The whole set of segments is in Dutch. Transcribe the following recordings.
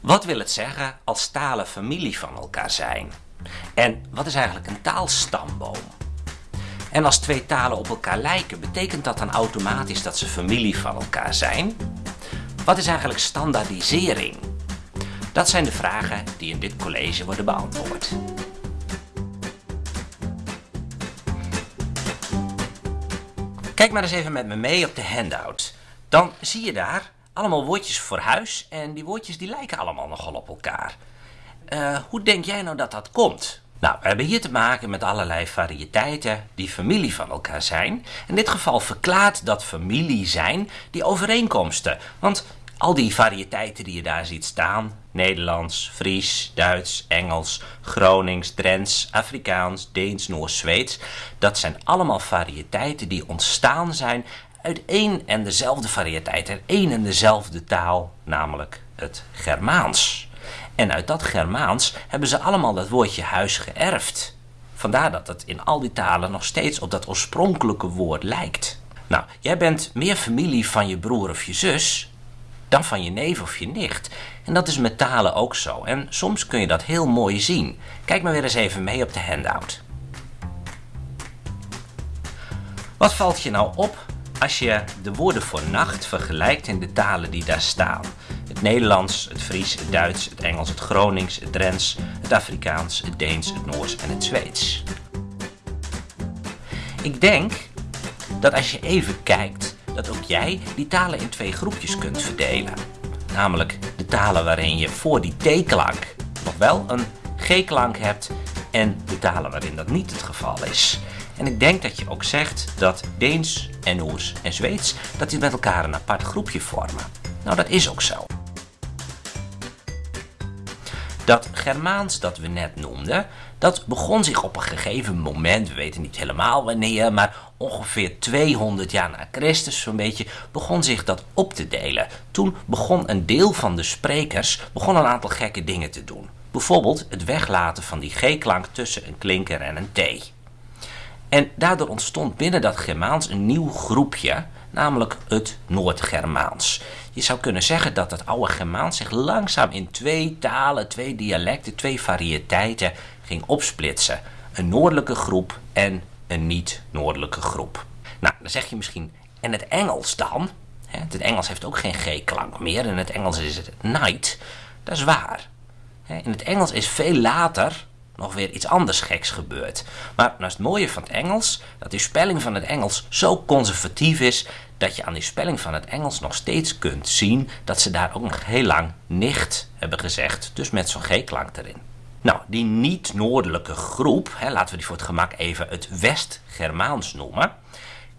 Wat wil het zeggen als talen familie van elkaar zijn? En wat is eigenlijk een taalstamboom? En als twee talen op elkaar lijken, betekent dat dan automatisch dat ze familie van elkaar zijn? Wat is eigenlijk standaardisering? Dat zijn de vragen die in dit college worden beantwoord. Kijk maar eens even met me mee op de handout. Dan zie je daar allemaal woordjes voor huis en die woordjes die lijken allemaal nogal op elkaar. Uh, hoe denk jij nou dat dat komt? Nou, we hebben hier te maken met allerlei variëteiten die familie van elkaar zijn. In dit geval verklaart dat familie zijn die overeenkomsten. Want al die variëteiten die je daar ziet staan, Nederlands, Fries, Duits, Engels, Gronings, Drents, Afrikaans, Deens, Noors, Zweeds, dat zijn allemaal variëteiten die ontstaan zijn uit één en dezelfde variëteit, uit één en dezelfde taal, namelijk het Germaans. En uit dat Germaans hebben ze allemaal dat woordje huis geërfd. Vandaar dat het in al die talen nog steeds op dat oorspronkelijke woord lijkt. Nou, jij bent meer familie van je broer of je zus dan van je neef of je nicht. En dat is met talen ook zo. En soms kun je dat heel mooi zien. Kijk maar weer eens even mee op de handout. Wat valt je nou op als je de woorden voor nacht vergelijkt in de talen die daar staan? Het Nederlands, het Fries, het Duits, het Engels, het Gronings, het Drents, het Afrikaans, het Deens, het Noors en het Zweeds. Ik denk dat als je even kijkt, dat ook jij die talen in twee groepjes kunt verdelen. Namelijk de talen waarin je voor die T-klank nog wel een G-klank hebt en de talen waarin dat niet het geval is. En ik denk dat je ook zegt dat Deens en Noors en Zweeds dat die met elkaar een apart groepje vormen. Nou, dat is ook zo. Dat Germaans dat we net noemden, dat begon zich op een gegeven moment, we weten niet helemaal wanneer, maar ongeveer 200 jaar na Christus zo'n beetje, begon zich dat op te delen. Toen begon een deel van de sprekers begon een aantal gekke dingen te doen. Bijvoorbeeld het weglaten van die G-klank tussen een klinker en een T. En daardoor ontstond binnen dat Germaans een nieuw groepje, namelijk het Noord-Germaans. Je zou kunnen zeggen dat het oude Germaans zich langzaam in twee talen, twee dialecten, twee variëteiten ging opsplitsen. Een noordelijke groep en een niet-noordelijke groep. Nou, dan zeg je misschien, en het Engels dan? Het Engels heeft ook geen G-klank meer. In het Engels is het night. Dat is waar. In het Engels is veel later nog weer iets anders geks gebeurd. Maar nou is het mooie van het Engels, dat die spelling van het Engels zo conservatief is, dat je aan die spelling van het Engels nog steeds kunt zien dat ze daar ook nog heel lang nicht hebben gezegd, dus met zo'n G-klank erin. Nou, die niet-noordelijke groep, hè, laten we die voor het gemak even het West-Germaans noemen,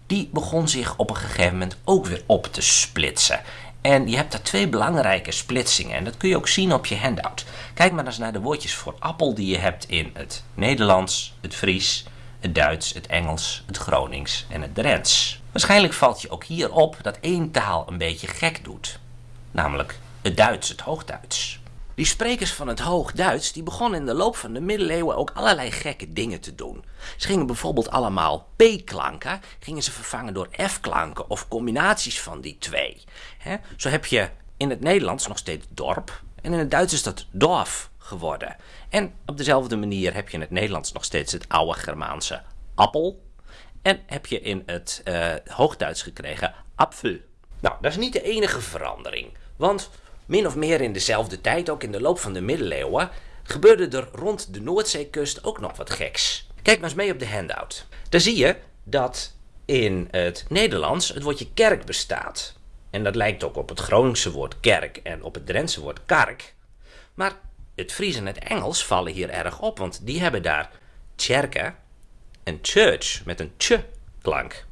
die begon zich op een gegeven moment ook weer op te splitsen. En je hebt daar twee belangrijke splitsingen en dat kun je ook zien op je handout. Kijk maar eens naar de woordjes voor appel die je hebt in het Nederlands, het Fries, het Duits, het Engels, het Gronings en het Drents. Waarschijnlijk valt je ook hier op dat één taal een beetje gek doet. Namelijk het Duits, het Hoogduits. Die sprekers van het Hoogduits die begonnen in de loop van de middeleeuwen ook allerlei gekke dingen te doen. Ze gingen bijvoorbeeld allemaal P-klanken, gingen ze vervangen door F-klanken of combinaties van die twee. Zo heb je in het Nederlands nog steeds dorp en in het Duits is dat dorf geworden. En op dezelfde manier heb je in het Nederlands nog steeds het oude Germaanse appel. En heb je in het uh, Hoogduits gekregen apfel. Nou, dat is niet de enige verandering. Want min of meer in dezelfde tijd, ook in de loop van de middeleeuwen, gebeurde er rond de Noordzeekust ook nog wat geks. Kijk maar eens mee op de handout. Daar zie je dat in het Nederlands het woordje kerk bestaat. En dat lijkt ook op het Groningse woord kerk en op het Drentse woord kark. Maar het Fries en het Engels vallen hier erg op, want die hebben daar tjerke en church met een ch klank.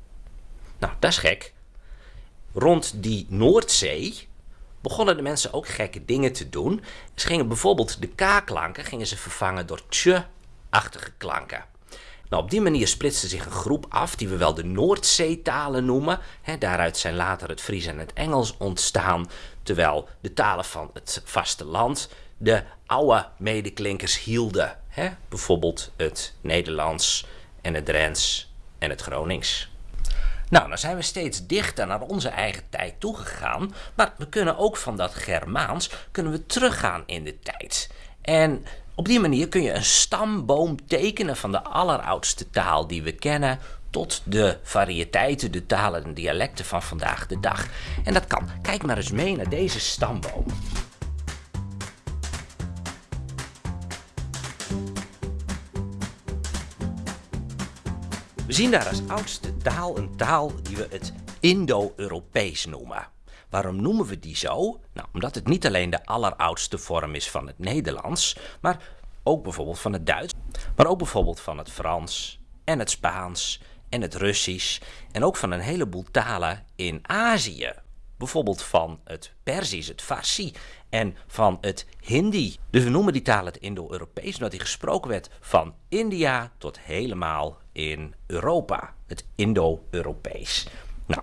Nou, dat is gek. Rond die Noordzee begonnen de mensen ook gekke dingen te doen. Ze gingen bijvoorbeeld de k-klanken gingen ze vervangen door tje-achtige klanken. Nou, op die manier splitste zich een groep af die we wel de Noordzeetalen noemen. daaruit zijn later het Fries en het Engels ontstaan, terwijl de talen van het vasteland de oude medeklinkers hielden. bijvoorbeeld het Nederlands en het Drents en het Gronings. Nou, dan zijn we steeds dichter naar onze eigen tijd toegegaan, maar we kunnen ook van dat Germaans kunnen we teruggaan in de tijd. En op die manier kun je een stamboom tekenen van de alleroudste taal die we kennen tot de variëteiten, de talen en dialecten van vandaag de dag. En dat kan. Kijk maar eens mee naar deze stamboom. We zien daar als oudste taal een taal die we het Indo-Europees noemen. Waarom noemen we die zo? Nou, omdat het niet alleen de alleroudste vorm is van het Nederlands, maar ook bijvoorbeeld van het Duits, maar ook bijvoorbeeld van het Frans en het Spaans en het Russisch en ook van een heleboel talen in Azië. Bijvoorbeeld van het Perzisch, het Farsi en van het Hindi. Dus we noemen die taal het Indo-Europees omdat die gesproken werd van India tot helemaal in Europa. Het Indo-Europees. Nou,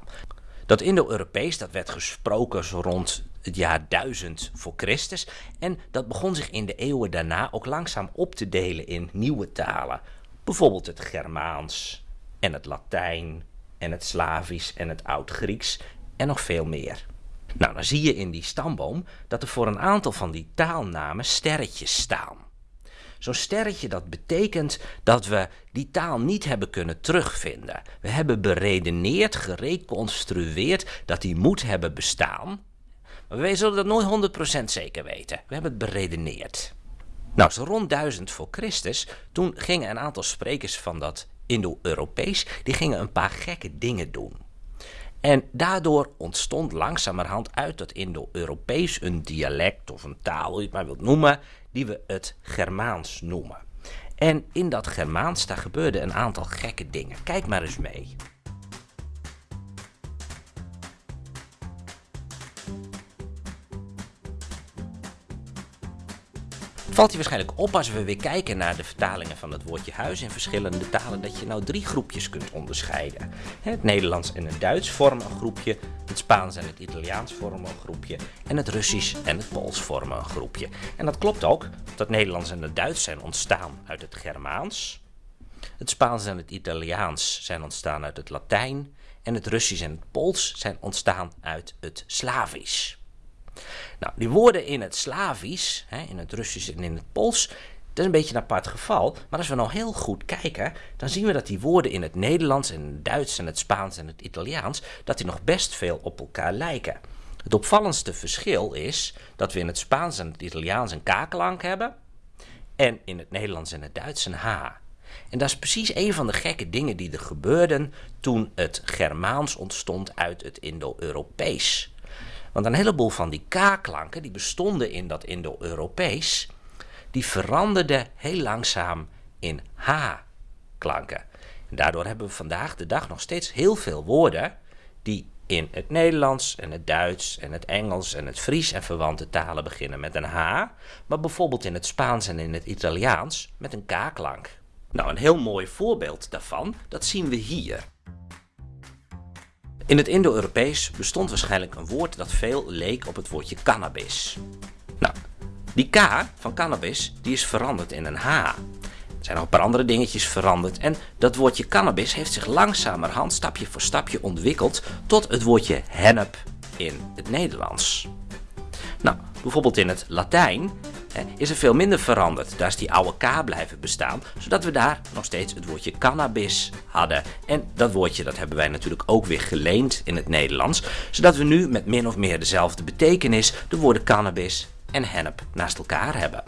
dat Indo-Europees dat werd gesproken zo rond het jaar 1000 voor Christus. En dat begon zich in de eeuwen daarna ook langzaam op te delen in nieuwe talen. Bijvoorbeeld het Germaans en het Latijn en het Slavisch en het Oud-Grieks en nog veel meer. Nou, dan zie je in die stamboom dat er voor een aantal van die taalnamen sterretjes staan. Zo'n sterretje dat betekent dat we die taal niet hebben kunnen terugvinden. We hebben beredeneerd, gereconstrueerd dat die moet hebben bestaan. Maar wij zullen dat nooit 100% zeker weten. We hebben het beredeneerd. Nou, zo rond 1000 voor Christus, toen gingen een aantal sprekers van dat Indo-Europees, die gingen een paar gekke dingen doen. En daardoor ontstond langzamerhand uit dat Indo-Europees een dialect of een taal, hoe je het maar wilt noemen, die we het Germaans noemen. En in dat Germaans, daar gebeurden een aantal gekke dingen. Kijk maar eens mee. Valt je waarschijnlijk op als we weer kijken naar de vertalingen van het woordje huis in verschillende talen, dat je nou drie groepjes kunt onderscheiden. Het Nederlands en het Duits vormen een groepje, het Spaans en het Italiaans vormen een groepje en het Russisch en het Pools vormen een groepje. En dat klopt ook, dat Nederlands en het Duits zijn ontstaan uit het Germaans, het Spaans en het Italiaans zijn ontstaan uit het Latijn en het Russisch en het Pools zijn ontstaan uit het Slavisch. Nou, die woorden in het Slavisch, hè, in het Russisch en in het Pools, dat is een beetje een apart geval. Maar als we nou heel goed kijken, dan zien we dat die woorden in het Nederlands en het Duits en het Spaans en het Italiaans, dat die nog best veel op elkaar lijken. Het opvallendste verschil is dat we in het Spaans en het Italiaans een k-klank hebben en in het Nederlands en het Duits een h. En dat is precies een van de gekke dingen die er gebeurden toen het Germaans ontstond uit het Indo-Europees. Want een heleboel van die K-klanken die bestonden in dat Indo-Europees, die veranderden heel langzaam in H-klanken. En daardoor hebben we vandaag de dag nog steeds heel veel woorden die in het Nederlands en het Duits en het Engels en het Fries en verwante talen beginnen met een H, maar bijvoorbeeld in het Spaans en in het Italiaans met een K-klank. Nou, een heel mooi voorbeeld daarvan, dat zien we hier. In het Indo-Europees bestond waarschijnlijk een woord dat veel leek op het woordje cannabis. Nou, die K van cannabis die is veranderd in een H. Er zijn nog een paar andere dingetjes veranderd en dat woordje cannabis heeft zich langzamerhand stapje voor stapje ontwikkeld tot het woordje hennep in het Nederlands. Nou, bijvoorbeeld in het Latijn is er veel minder veranderd. Daar is die oude K blijven bestaan, zodat we daar nog steeds het woordje cannabis hadden. En dat woordje dat hebben wij natuurlijk ook weer geleend in het Nederlands, zodat we nu met min of meer dezelfde betekenis de woorden cannabis en hennep naast elkaar hebben.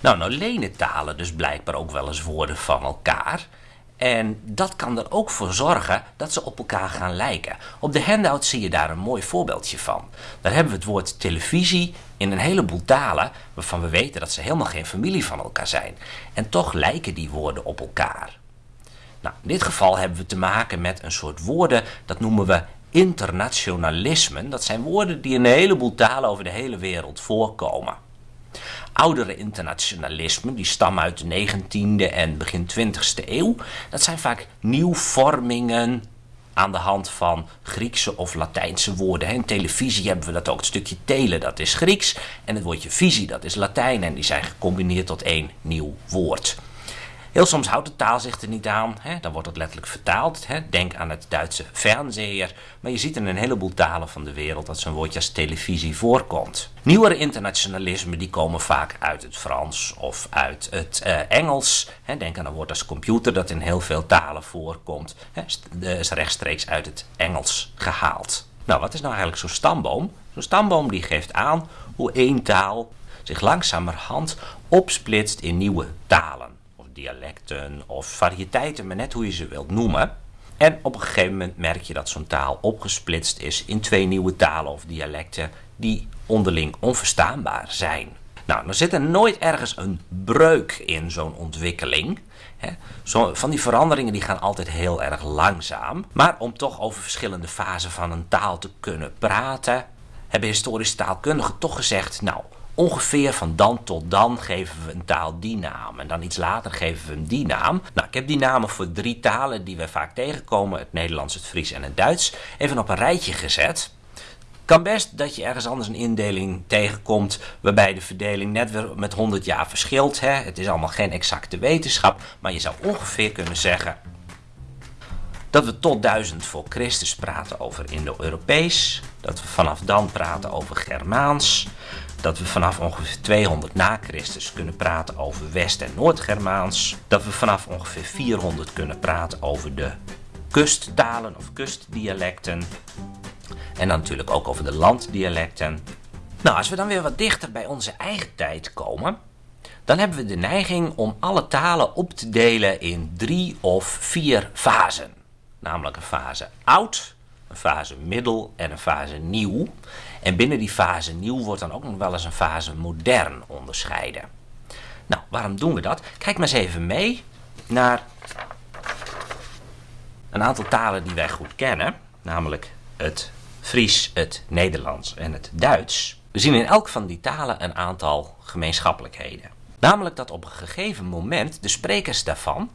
Nou, nou lenen talen dus blijkbaar ook wel eens woorden van elkaar. En dat kan er ook voor zorgen dat ze op elkaar gaan lijken. Op de handout zie je daar een mooi voorbeeldje van. Daar hebben we het woord televisie in een heleboel talen waarvan we weten dat ze helemaal geen familie van elkaar zijn. En toch lijken die woorden op elkaar. Nou, in dit geval hebben we te maken met een soort woorden, dat noemen we internationalismen. Dat zijn woorden die in een heleboel talen over de hele wereld voorkomen oudere internationalismen, die stammen uit de 19e en begin 20e eeuw. Dat zijn vaak nieuwvormingen aan de hand van Griekse of Latijnse woorden. In televisie hebben we dat ook. Het stukje tele, dat is Grieks. En het woordje visie, dat is Latijn. En die zijn gecombineerd tot één nieuw woord. Heel soms houdt de taal zich er niet aan, hè? dan wordt het letterlijk vertaald. Hè? Denk aan het Duitse fernseher. Maar je ziet in een heleboel talen van de wereld dat zo'n woordje als televisie voorkomt. Nieuwere internationalismen die komen vaak uit het Frans of uit het uh, Engels. Hè? Denk aan een woord als computer dat in heel veel talen voorkomt. Hè? is rechtstreeks uit het Engels gehaald. Nou, wat is nou eigenlijk zo'n stamboom? Zo'n stamboom die geeft aan hoe één taal zich langzamerhand opsplitst in nieuwe talen dialecten of variëteiten, maar net hoe je ze wilt noemen. En op een gegeven moment merk je dat zo'n taal opgesplitst is in twee nieuwe talen of dialecten die onderling onverstaanbaar zijn. Nou, er zit er nooit ergens een breuk in zo'n ontwikkeling. Van die veranderingen die gaan altijd heel erg langzaam. Maar om toch over verschillende fasen van een taal te kunnen praten, hebben historische taalkundigen toch gezegd, nou, ongeveer van dan tot dan geven we een taal die naam. En dan iets later geven we hem die naam. Nou, ik heb die namen voor drie talen die we vaak tegenkomen. Het Nederlands, het Fries en het Duits. Even op een rijtje gezet. Kan best dat je ergens anders een indeling tegenkomt waarbij de verdeling net weer met 100 jaar verschilt. Hè? Het is allemaal geen exacte wetenschap, maar je zou ongeveer kunnen zeggen dat we tot 1000 voor Christus praten over Indo-Europees, dat we vanaf dan praten over Germaans, dat we vanaf ongeveer 200 na Christus kunnen praten over West- en Noord-Germaans. Dat we vanaf ongeveer 400 kunnen praten over de kusttalen of kustdialecten. En dan natuurlijk ook over de landdialecten. Nou, als we dan weer wat dichter bij onze eigen tijd komen, dan hebben we de neiging om alle talen op te delen in drie of vier fasen. Namelijk een fase oud, een fase middel en een fase nieuw. En binnen die fase nieuw wordt dan ook nog wel eens een fase modern onderscheiden. Nou, waarom doen we dat? Kijk maar eens even mee naar een aantal talen die wij goed kennen, namelijk het Fries, het Nederlands en het Duits. We zien in elk van die talen een aantal gemeenschappelijkheden. Namelijk dat op een gegeven moment de sprekers daarvan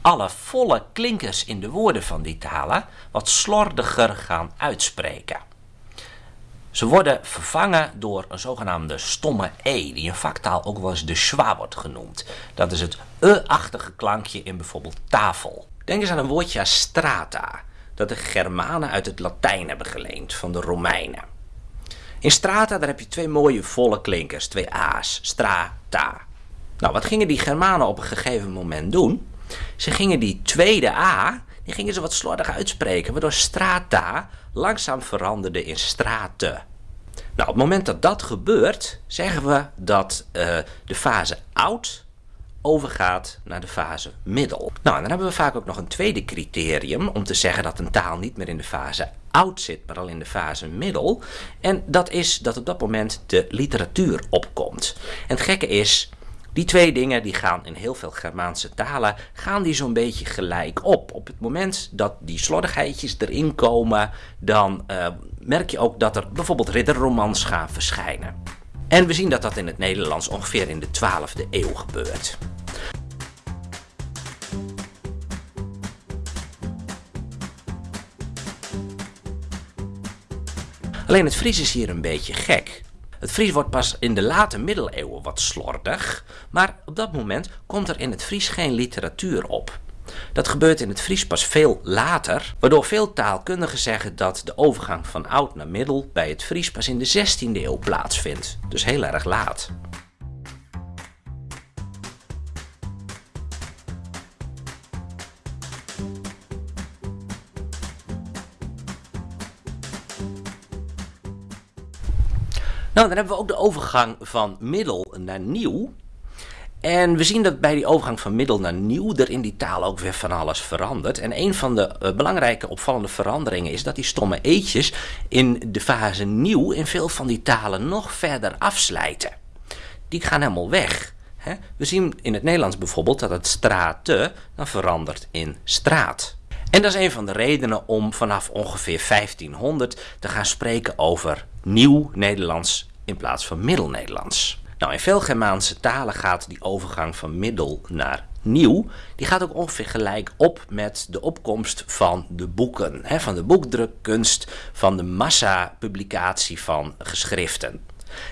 alle volle klinkers in de woorden van die talen wat slordiger gaan uitspreken. Ze worden vervangen door een zogenaamde stomme e, die in vaktaal ook wel eens de schwa wordt genoemd. Dat is het e-achtige klankje in bijvoorbeeld tafel. Denk eens aan een woordje strata, dat de Germanen uit het Latijn hebben geleend van de Romeinen. In strata daar heb je twee mooie volle klinkers, twee a's, strata. Nou, wat gingen die Germanen op een gegeven moment doen? Ze gingen die tweede a, die gingen ze wat slordig uitspreken, waardoor strata langzaam veranderde in straten. Nou, op het moment dat dat gebeurt, zeggen we dat uh, de fase oud overgaat naar de fase middel. Nou, dan hebben we vaak ook nog een tweede criterium om te zeggen dat een taal niet meer in de fase oud zit, maar al in de fase middel. En dat is dat op dat moment de literatuur opkomt. En het gekke is, die twee dingen die gaan in heel veel Germaanse talen gaan die zo'n beetje gelijk op. Op het moment dat die slordigheidjes erin komen, dan uh, merk je ook dat er bijvoorbeeld ridderromans gaan verschijnen. En we zien dat dat in het Nederlands ongeveer in de 12e eeuw gebeurt. Alleen het Fries is hier een beetje gek. Het Fries wordt pas in de late middeleeuwen wat slordig, maar op dat moment komt er in het Fries geen literatuur op. Dat gebeurt in het Fries pas veel later, waardoor veel taalkundigen zeggen dat de overgang van oud naar middel bij het Fries pas in de 16e eeuw plaatsvindt. Dus heel erg laat. Nou, dan hebben we ook de overgang van middel naar nieuw. En we zien dat bij die overgang van middel naar nieuw er in die taal ook weer van alles verandert. En een van de uh, belangrijke opvallende veranderingen is dat die stomme eetjes in de fase nieuw in veel van die talen nog verder afslijten. Die gaan helemaal weg. Hè? We zien in het Nederlands bijvoorbeeld dat het straten dan verandert in straat. En dat is een van de redenen om vanaf ongeveer 1500 te gaan spreken over nieuw Nederlands in plaats van Middel-Nederlands. Nou, in veel Germaanse talen gaat die overgang van middel naar nieuw, die gaat ook ongeveer gelijk op met de opkomst van de boeken, hè, van de boekdrukkunst, van de massapublicatie van geschriften.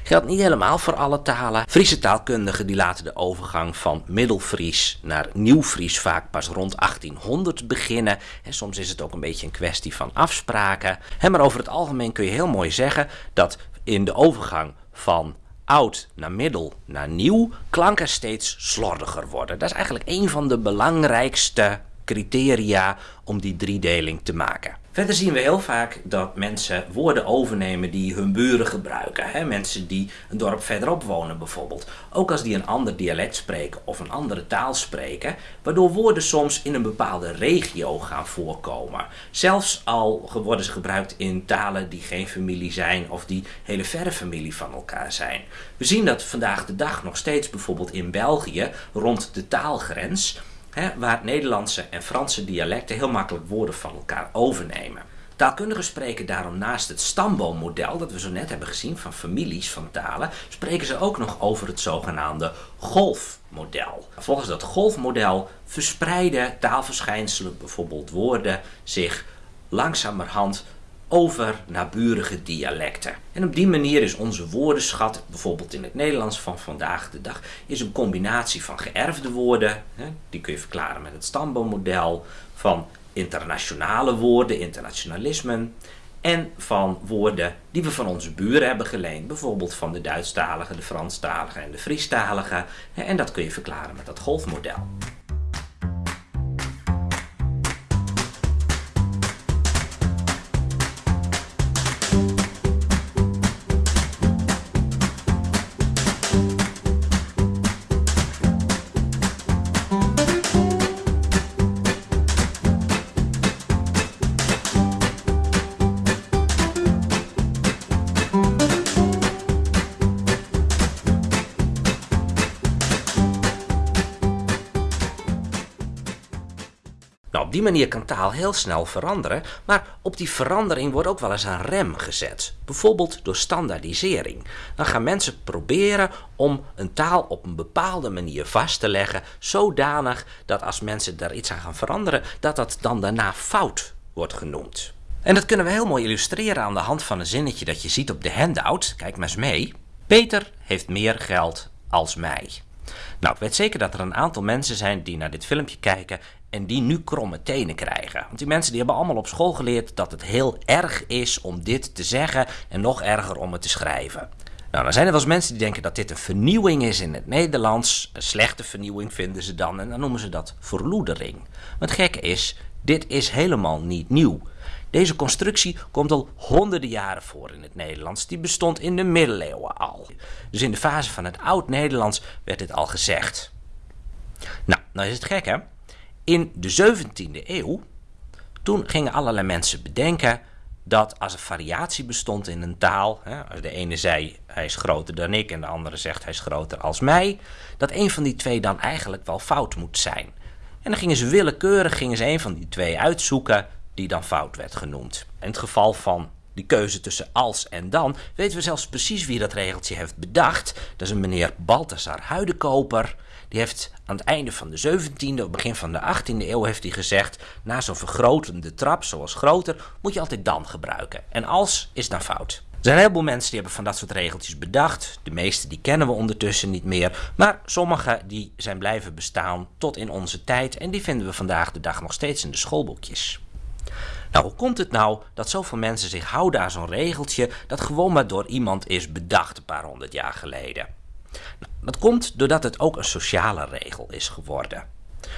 Geldt niet helemaal voor alle talen. Friese taalkundigen die laten de overgang van Middelfries naar Nieuwfries vaak pas rond 1800 beginnen. En soms is het ook een beetje een kwestie van afspraken. Maar over het algemeen kun je heel mooi zeggen dat in de overgang van oud naar middel naar nieuw klanken steeds slordiger worden. Dat is eigenlijk een van de belangrijkste criteria om die driedeling te maken. Verder zien we heel vaak dat mensen woorden overnemen die hun buren gebruiken. Hè? Mensen die een dorp verderop wonen bijvoorbeeld. Ook als die een ander dialect spreken of een andere taal spreken. Waardoor woorden soms in een bepaalde regio gaan voorkomen. Zelfs al worden ze gebruikt in talen die geen familie zijn of die hele verre familie van elkaar zijn. We zien dat vandaag de dag nog steeds bijvoorbeeld in België rond de taalgrens waar Nederlandse en Franse dialecten heel makkelijk woorden van elkaar overnemen. Taalkundigen spreken daarom naast het stamboommodel dat we zo net hebben gezien van families van talen, spreken ze ook nog over het zogenaamde golfmodel. Volgens dat golfmodel verspreiden taalverschijnselen, bijvoorbeeld woorden, zich langzamerhand over naburige dialecten. En op die manier is onze woordenschat, bijvoorbeeld in het Nederlands van vandaag de dag, is een combinatie van geërfde woorden, die kun je verklaren met het stamboommodel, van internationale woorden, internationalismen, en van woorden die we van onze buren hebben geleend, bijvoorbeeld van de Duitsstaligen, de Franstaligen en de Friestaligen. En dat kun je verklaren met dat golfmodel. Manier kan taal heel snel veranderen, maar op die verandering wordt ook wel eens een rem gezet. Bijvoorbeeld door standaardisering. Dan gaan mensen proberen om een taal op een bepaalde manier vast te leggen, zodanig dat als mensen daar iets aan gaan veranderen, dat dat dan daarna fout wordt genoemd. En dat kunnen we heel mooi illustreren aan de hand van een zinnetje dat je ziet op de handout. Kijk maar eens mee. Peter heeft meer geld als mij. Nou, ik weet zeker dat er een aantal mensen zijn die naar dit filmpje kijken en die nu kromme tenen krijgen. Want die mensen die hebben allemaal op school geleerd dat het heel erg is om dit te zeggen en nog erger om het te schrijven. Nou, dan zijn er wel eens mensen die denken dat dit een vernieuwing is in het Nederlands. Een slechte vernieuwing vinden ze dan en dan noemen ze dat verloedering. Maar het gekke is, dit is helemaal niet nieuw. Deze constructie komt al honderden jaren voor in het Nederlands. Die bestond in de middeleeuwen al. Dus in de fase van het oud-Nederlands werd dit al gezegd. Nou, nou is het gek hè. In de 17e eeuw, toen gingen allerlei mensen bedenken dat als er variatie bestond in een taal, hè, als de ene zei hij is groter dan ik en de andere zegt hij is groter als mij, dat een van die twee dan eigenlijk wel fout moet zijn. En dan gingen ze willekeurig gingen ze een van die twee uitzoeken die dan fout werd genoemd. In het geval van die keuze tussen als en dan, weten we zelfs precies wie dat regeltje heeft bedacht. Dat is een meneer Balthasar Huidenkoper. Die heeft aan het einde van de 17e, of begin van de 18e eeuw, heeft hij gezegd: na zo'n vergrotende trap, zoals groter, moet je altijd dan gebruiken. En als is dan fout. Er zijn een heleboel mensen die hebben van dat soort regeltjes bedacht. De meeste die kennen we ondertussen niet meer. Maar sommige die zijn blijven bestaan tot in onze tijd. En die vinden we vandaag de dag nog steeds in de schoolboekjes. Nou, hoe komt het nou dat zoveel mensen zich houden aan zo'n regeltje dat gewoon maar door iemand is bedacht een paar honderd jaar geleden? Nou, dat komt doordat het ook een sociale regel is geworden.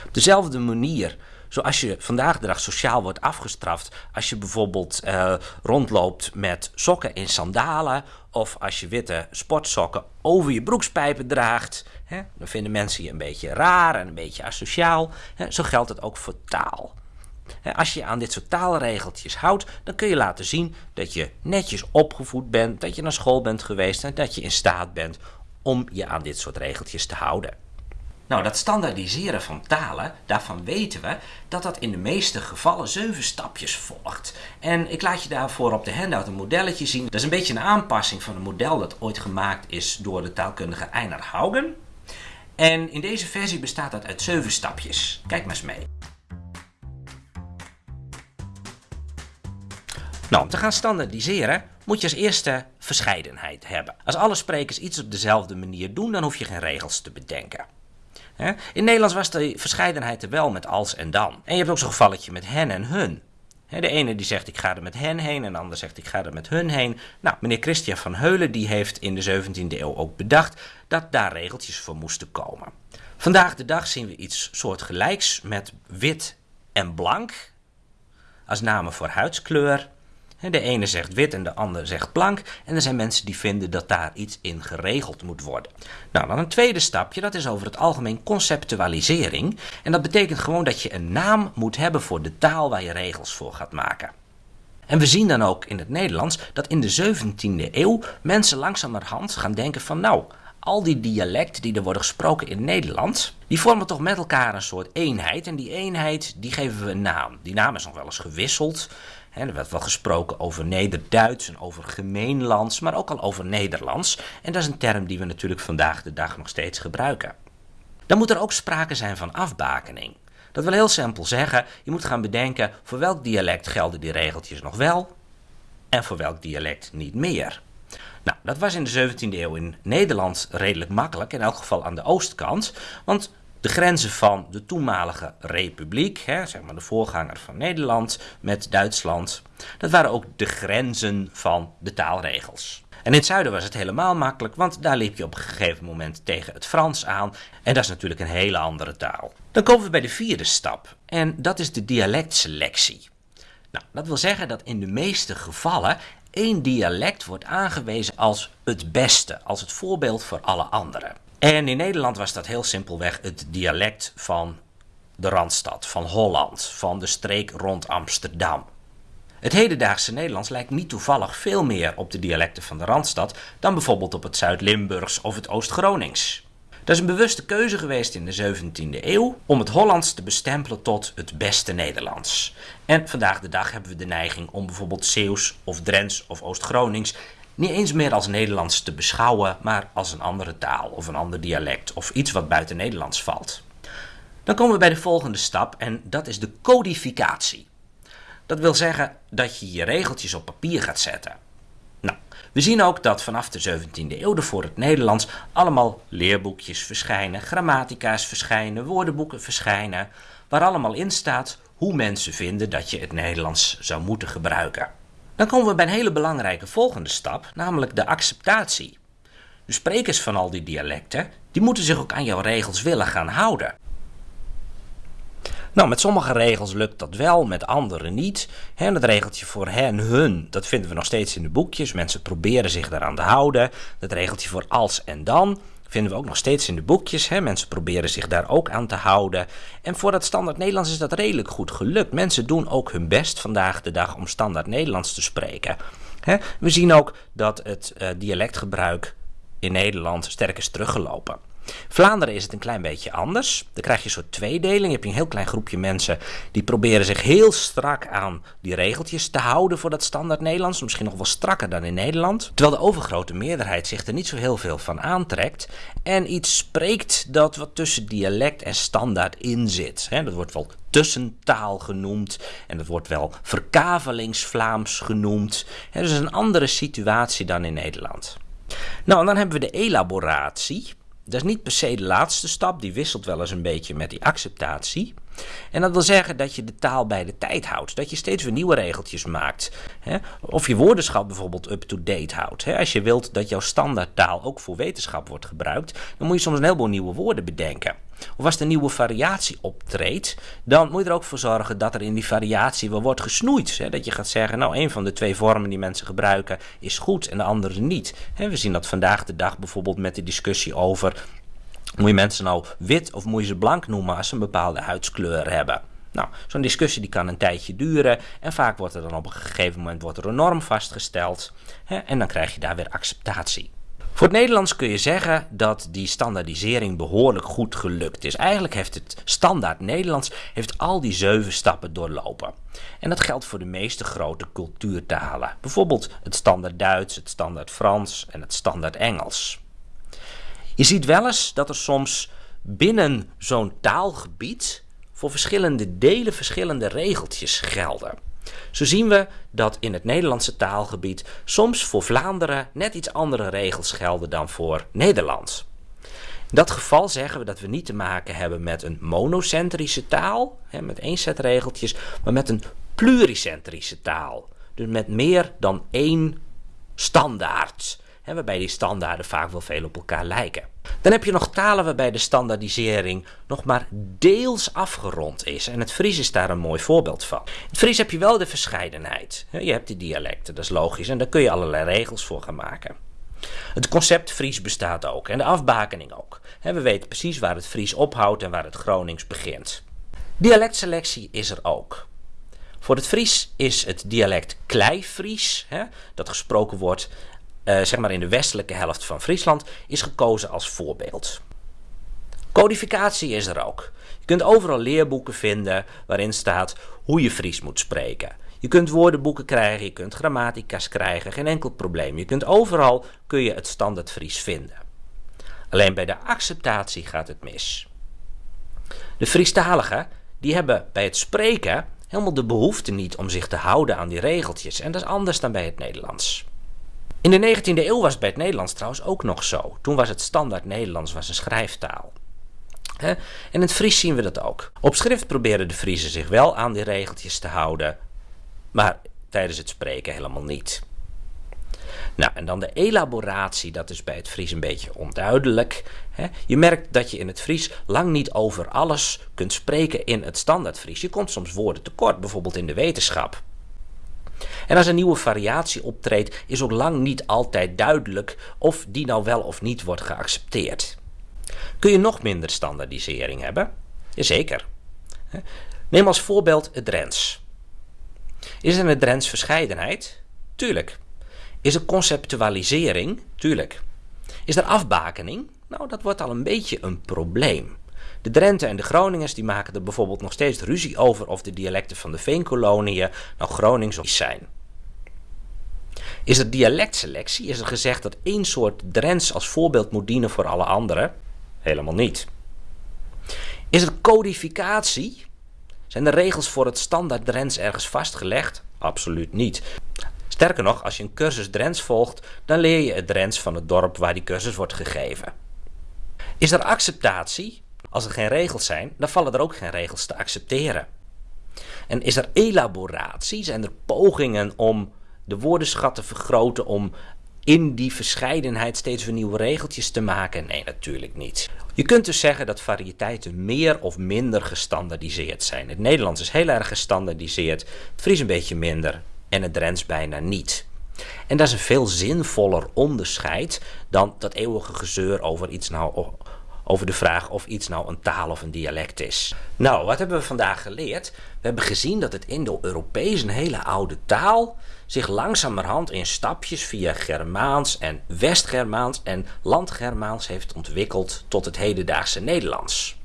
Op dezelfde manier zoals je vandaag de dag sociaal wordt afgestraft als je bijvoorbeeld uh, rondloopt met sokken in sandalen of als je witte sportsokken over je broekspijpen draagt. Hè, dan vinden mensen je een beetje raar en een beetje asociaal. Hè, zo geldt het ook voor taal. Als je aan dit soort taalregeltjes houdt, dan kun je laten zien dat je netjes opgevoed bent, dat je naar school bent geweest en dat je in staat bent om je aan dit soort regeltjes te houden. Nou, dat standaardiseren van talen, daarvan weten we dat dat in de meeste gevallen zeven stapjes volgt. En ik laat je daarvoor op de handout een modelletje zien. Dat is een beetje een aanpassing van een model dat ooit gemaakt is door de taalkundige Einar Haugen. En in deze versie bestaat dat uit zeven stapjes. Kijk maar eens mee. Nou, om te gaan standaardiseren moet je als eerste verscheidenheid hebben. Als alle sprekers iets op dezelfde manier doen, dan hoef je geen regels te bedenken. In Nederlands was de verscheidenheid er wel met als en dan. En je hebt ook zo'n gevalletje met hen en hun. De ene die zegt ik ga er met hen heen en de ander zegt ik ga er met hun heen. Nou, meneer Christian van Heulen die heeft in de 17e eeuw ook bedacht dat daar regeltjes voor moesten komen. Vandaag de dag zien we iets soortgelijks met wit en blank als namen voor huidskleur. De ene zegt wit en de ander zegt blank. En er zijn mensen die vinden dat daar iets in geregeld moet worden. Nou, dan een tweede stapje, dat is over het algemeen conceptualisering. En dat betekent gewoon dat je een naam moet hebben voor de taal waar je regels voor gaat maken. En we zien dan ook in het Nederlands dat in de 17e eeuw mensen langzamerhand gaan denken van nou, al die dialecten die er worden gesproken in Nederland, die vormen toch met elkaar een soort eenheid. En die eenheid, die geven we een naam. Die naam is nog wel eens gewisseld. Er werd wel gesproken over Nederduits en over gemeenlands, maar ook al over Nederlands. En dat is een term die we natuurlijk vandaag de dag nog steeds gebruiken. Dan moet er ook sprake zijn van afbakening. Dat wil heel simpel zeggen, je moet gaan bedenken voor welk dialect gelden die regeltjes nog wel en voor welk dialect niet meer. Nou, dat was in de 17e eeuw in Nederland redelijk makkelijk, in elk geval aan de oostkant. Want de grenzen van de toenmalige republiek, hè, zeg maar de voorganger van Nederland met Duitsland, dat waren ook de grenzen van de taalregels. En in het zuiden was het helemaal makkelijk, want daar liep je op een gegeven moment tegen het Frans aan. En dat is natuurlijk een hele andere taal. Dan komen we bij de vierde stap, en dat is de dialectselectie. Nou, dat wil zeggen dat in de meeste gevallen één dialect wordt aangewezen als het beste, als het voorbeeld voor alle anderen. En in Nederland was dat heel simpelweg het dialect van de Randstad, van Holland, van de streek rond Amsterdam. Het hedendaagse Nederlands lijkt niet toevallig veel meer op de dialecten van de Randstad dan bijvoorbeeld op het Zuid-Limburgs of het Oost-Gronings. Dat is een bewuste keuze geweest in de 17e eeuw om het Hollands te bestempelen tot het beste Nederlands. En vandaag de dag hebben we de neiging om bijvoorbeeld Zeeuws of Drents of Oost-Gronings niet eens meer als Nederlands te beschouwen, maar als een andere taal of een ander dialect of iets wat buiten Nederlands valt. Dan komen we bij de volgende stap en dat is de codificatie. Dat wil zeggen dat je je regeltjes op papier gaat zetten. Nou, we zien ook dat vanaf de 17e eeuw voor het Nederlands allemaal leerboekjes verschijnen, grammatica's verschijnen, woordenboeken verschijnen, waar allemaal in staat hoe mensen vinden dat je het Nederlands zou moeten gebruiken. Dan komen we bij een hele belangrijke volgende stap, namelijk de acceptatie. De sprekers van al die dialecten, die moeten zich ook aan jouw regels willen gaan houden. Nou, met sommige regels lukt dat wel, met andere niet. En dat regeltje voor hen, hun, dat vinden we nog steeds in de boekjes. Mensen proberen zich daaraan te houden. Dat regeltje voor als en dan vinden we ook nog steeds in de boekjes. Hè? Mensen proberen zich daar ook aan te houden. En voor dat standaard Nederlands is dat redelijk goed gelukt. Mensen doen ook hun best vandaag de dag om standaard Nederlands te spreken. Hè? We zien ook dat het uh, dialectgebruik in Nederland sterk is teruggelopen. Vlaanderen is het een klein beetje anders. Dan krijg je een soort tweedeling. Je hebt een heel klein groepje mensen die proberen zich heel strak aan die regeltjes te houden voor dat standaard Nederlands. Misschien nog wel strakker dan in Nederland. Terwijl de overgrote meerderheid zich er niet zo heel veel van aantrekt. En iets spreekt dat wat tussen dialect en standaard in zit. dat wordt wel tussentaal genoemd. En dat wordt wel verkavelingsvlaams genoemd. He, dus een andere situatie dan in Nederland. Nou, en dan hebben we de elaboratie. Dat is niet per se de laatste stap, die wisselt wel eens een beetje met die acceptatie. En dat wil zeggen dat je de taal bij de tijd houdt. Dat je steeds weer nieuwe regeltjes maakt. Of je woordenschap bijvoorbeeld up-to-date houdt. Als je wilt dat jouw standaardtaal ook voor wetenschap wordt gebruikt, dan moet je soms een heleboel nieuwe woorden bedenken. Of als er een nieuwe variatie optreedt, dan moet je er ook voor zorgen dat er in die variatie wel wordt gesnoeid. Hè? Dat je gaat zeggen, nou, een van de twee vormen die mensen gebruiken is goed en de andere niet. We zien dat vandaag de dag bijvoorbeeld met de discussie over moet je mensen nou wit of moet je ze blank noemen als ze een bepaalde huidskleur hebben? Nou, zo'n discussie die kan een tijdje duren en vaak wordt er dan op een gegeven moment wordt er een norm vastgesteld hè, en dan krijg je daar weer acceptatie. Voor het Nederlands kun je zeggen dat die standaardisering behoorlijk goed gelukt is. Eigenlijk heeft het standaard Nederlands heeft al die zeven stappen doorlopen. En dat geldt voor de meeste grote cultuurtalen. Bijvoorbeeld het standaard Duits, het standaard Frans en het standaard Engels. Je ziet wel eens dat er soms binnen zo'n taalgebied voor verschillende delen verschillende regeltjes gelden. Zo zien we dat in het Nederlandse taalgebied soms voor Vlaanderen net iets andere regels gelden dan voor Nederlands. In dat geval zeggen we dat we niet te maken hebben met een monocentrische taal, hè, met één set regeltjes, maar met een pluricentrische taal. Dus met meer dan één standaard. Hè, waarbij die standaarden vaak wel veel op elkaar lijken. Dan heb je nog talen waarbij de standaardisering nog maar deels afgerond is. En het Fries is daar een mooi voorbeeld van. In het Fries heb je wel de verscheidenheid. Je hebt die dialecten, dat is logisch. En daar kun je allerlei regels voor gaan maken. Het concept Fries bestaat ook en de afbakening ook. We weten precies waar het Fries ophoudt en waar het Gronings begint. Dialectselectie is er ook. Voor het Fries is het dialect Kleifries, dat gesproken wordt uh, zeg maar in de westelijke helft van Friesland, is gekozen als voorbeeld. Codificatie is er ook. Je kunt overal leerboeken vinden waarin staat hoe je Fries moet spreken. Je kunt woordenboeken krijgen, je kunt grammatica's krijgen, geen enkel probleem. Je kunt overal kun je het standaard Fries vinden. Alleen bij de acceptatie gaat het mis. De Friestaligen die hebben bij het spreken helemaal de behoefte niet om zich te houden aan die regeltjes. En dat is anders dan bij het Nederlands. In de 19e eeuw was het bij het Nederlands trouwens ook nog zo. Toen was het standaard Nederlands was een schrijftaal. En in het Fries zien we dat ook. Op schrift probeerden de Friesen zich wel aan die regeltjes te houden, maar tijdens het spreken helemaal niet. Nou, en dan de elaboratie, dat is bij het Fries een beetje onduidelijk. Je merkt dat je in het Fries lang niet over alles kunt spreken in het standaard Fries. Je komt soms woorden tekort, bijvoorbeeld in de wetenschap. En als een nieuwe variatie optreedt, is ook lang niet altijd duidelijk of die nou wel of niet wordt geaccepteerd. Kun je nog minder standaardisering hebben? Jazeker. Neem als voorbeeld het Drents. Is er een Drents verscheidenheid? Tuurlijk. Is er conceptualisering? Tuurlijk. Is er afbakening? Nou, dat wordt al een beetje een probleem. De Drenten en de Groningers die maken er bijvoorbeeld nog steeds ruzie over of de dialecten van de Veenkoloniën nou Gronings of zijn. Is er dialectselectie? Is er gezegd dat één soort Drents als voorbeeld moet dienen voor alle anderen? Helemaal niet. Is er codificatie? Zijn de regels voor het standaard Drents ergens vastgelegd? Absoluut niet. Sterker nog, als je een cursus Drents volgt, dan leer je het Drents van het dorp waar die cursus wordt gegeven. Is er acceptatie? Als er geen regels zijn, dan vallen er ook geen regels te accepteren. En is er elaboratie? Zijn er pogingen om de woordenschat te vergroten, om in die verscheidenheid steeds weer nieuwe regeltjes te maken? Nee, natuurlijk niet. Je kunt dus zeggen dat variëteiten meer of minder gestandardiseerd zijn. Het Nederlands is heel erg gestandardiseerd, het Fries een beetje minder en het Drents bijna niet. En dat is een veel zinvoller onderscheid dan dat eeuwige gezeur over iets nou over de vraag of iets nou een taal of een dialect is. Nou, wat hebben we vandaag geleerd? We hebben gezien dat het Indo-Europees, een hele oude taal, zich langzamerhand in stapjes via Germaans en West-Germaans en Landgermaans heeft ontwikkeld tot het hedendaagse Nederlands.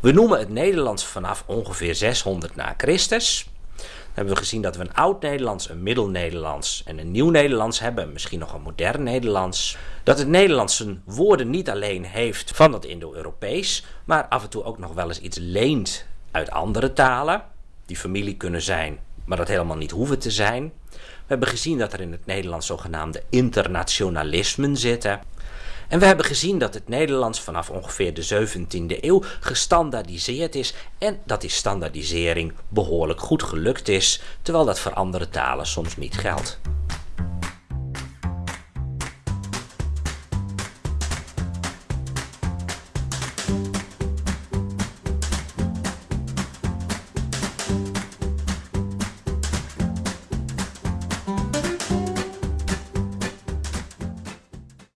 We noemen het Nederlands vanaf ongeveer 600 na Christus hebben we gezien dat we een oud-Nederlands, een middel-Nederlands en een nieuw-Nederlands hebben. Misschien nog een modern Nederlands. Dat het Nederlands zijn woorden niet alleen heeft van het Indo-Europees, maar af en toe ook nog wel eens iets leent uit andere talen. Die familie kunnen zijn, maar dat helemaal niet hoeven te zijn. We hebben gezien dat er in het Nederlands zogenaamde internationalismen zitten. En we hebben gezien dat het Nederlands vanaf ongeveer de 17e eeuw gestandaardiseerd is en dat die standaardisering behoorlijk goed gelukt is, terwijl dat voor andere talen soms niet geldt.